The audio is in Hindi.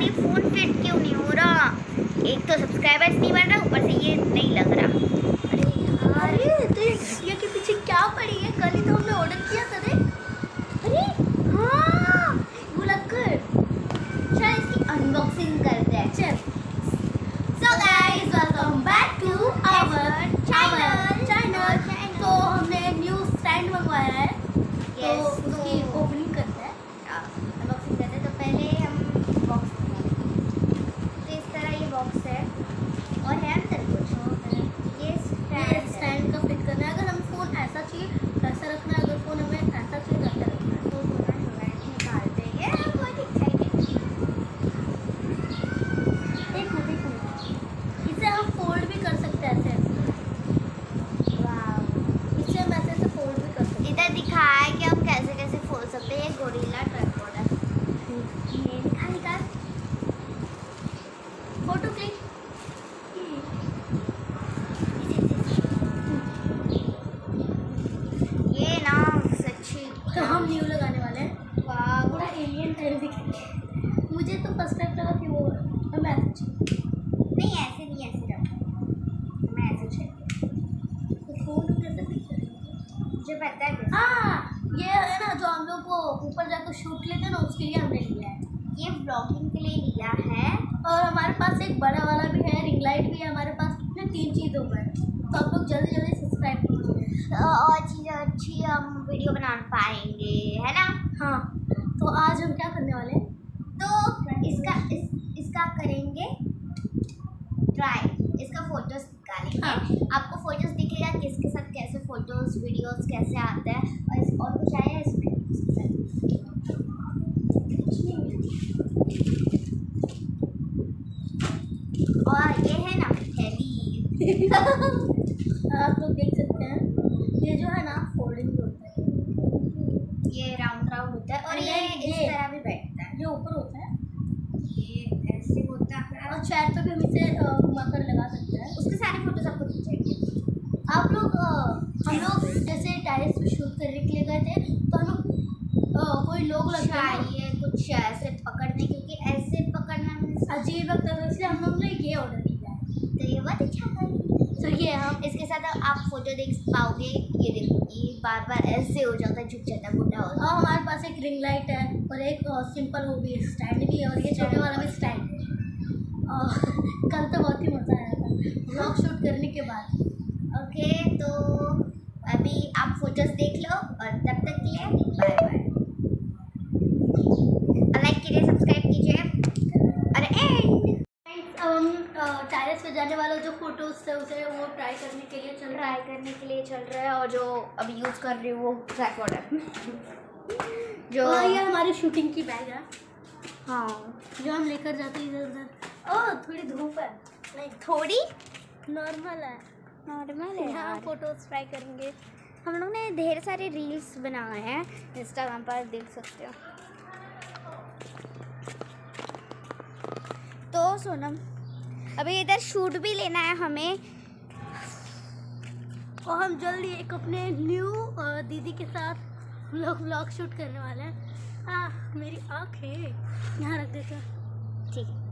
यार ये फ़ोन फिट क्यों नहीं हो रहा? एक तो सब्सक्राइबर्स नहीं बढ़ रहा, ऊपर से ये नहीं लग रहा। अरे यार अरे तो ये ये के पीछे क्या पड़ी है? कल ही तो हमने ऑर्डर किया था रे अरे हाँ भुलक्कर चल इसकी अनबॉक्सिंग करते हैं, चल। So guys welcome back to our channel तो हमने न्यू स्टैंड मंगवाया है तो Yes, उसकी तो- ओपनिंग करते हैं अनबॉक्सिंग करते हैं तो पहले हम बॉक्स तो इस तरह ये बॉक्स है और है अंदर कुछ ये ये स्टैंड है स्टैंड का फिट करना है अगर हम फ़ोन ऐसा चाहिए ऐसा रखना है अगर फ़ोन हमें ऐसा चाहिए तो ऐसा रखना है तो थोड़ा थोड़ा निकालते हैं ये बहुत एक्साइटेड देखो देखो इसे हम फोल्ड भी कर सकते हैं ऐसे वाव इसे हम ऐसे ऐसे फोल्ड भी कर सकते इधर दिखाया है कि हम कैसे कैसे खोल सकते ये गोरिल्ला ट्राइपॉड है ये निकाल निकाल। Photo click. ये ना सच्ची। तो हम न्यू लगाने वाले हैं। पूरा एलियन टाइप दिख मुझे तो फ़र्स्ट टाइम लगा कि वो हम ऐसे नहीं ऐसे नहीं ऐसे रखो। ऐसे तो फ़ोन कैसे दिख रहा मुझे पता है। हाँ। ये है ना जो हम लोग को ऊपर जाकर शूट लेते हैं ना उसके लिए हमने लिया है। ये ब्लॉगिंग के लिए लिया है। और हमारे पास एक बड़ा वाला भी है रिंग लाइट भी है हमारे पास कितने तीन चीज़ों पर। तो आप लोग जल्दी जल्दी सब्सक्राइब कीजिए और चीज़ अच्छी हम वीडियो बना पाएँगे है ना? हाँ। तो आज हम क्या करने वाले हैं? तो इसका इस इसका करेंगे ट्राई इसका फ़ोटोज़ निकालेंगे। हाँ। आपको फ़ोटोज़ दिखेगा किसके साथ कैसे फ़ोटोज़ वीडियोस कैसे आते हैं और इस और कुछ आया है इसमें इसके साथ और ये है ना थैली। आप लोग देख सकते हैं ये जो है ना फोल्डिंग होता है। ये राउंड राउंड होता है और ये ये- इस तरह भी बैठता है। ये ऊपर होता है। ये ऐसे होता है। और चेयर पे भी हम इसे अ, घुमाकर लगा सकते हैं। उसके सारे फ़ोटोज़ आपको दिख जाएँगे। आप लोग हम लोग जैसे टाइल्स पे शूट करने के लिए गए थे तो हम लोग कोई लोग चाहिए कुछ ऐसे पकड़ने क्योंकि ऐसे पकड़ना अजीब लगता था इसलिए हम लोग ने ये ऑर्डर किया है। तो ये बहुत अच्छा था। तो ये हम इसके साथ आप फ़ोटो देख पाओगे ये देखो ये बार बार ऐसे हो जाता है झुक जाता है बुढ़ा हो और हमारे पास एक रिंग लाइट है और एक सिंपल वो भी स्टैंड भी है और ये छोटे वाला भी स्टैंड है। और कल तो बहुत ही मज़ा आया था। व्लॉग शूट करने के बाद। ओके तो अभी आप फ़ोटोज़ देख लो और तब तक के लिए बाय बाय लाइक कीजिए सब्सक्राइब कीजिए और एंड अब हम टायर्स पे जाने वाला जो फ़ोटोज़ थे उसे वो ट्राई करने के लिए चल रहा ट्राई करने के लिए चल रहा है और जो अभी यूज़ कर रही हूँ वो ट्राइपॉड है है जो ये हमारी शूटिंग की बैग है। हाँ। जो हम लेकर जाते हैं इधर उधर। ओह थोड़ी धूप है। नहीं थोड़ी? नॉर्मल है। नॉर्मल है यार। फ़ोटोज़ ट्राई करेंगे। हम लोग ने ढेर सारे रील्स बनाए हैं। इंस्टाग्राम पर देख सकते हो। तो सोनम अभी इधर शूट भी लेना है हमें। और हम जल्दी एक अपने न्यू दीदी के साथ हम लोग व्लॉग शूट करने वाले हैं। हाँ मेरी आँख। है यहाँ रख देते ठीक। है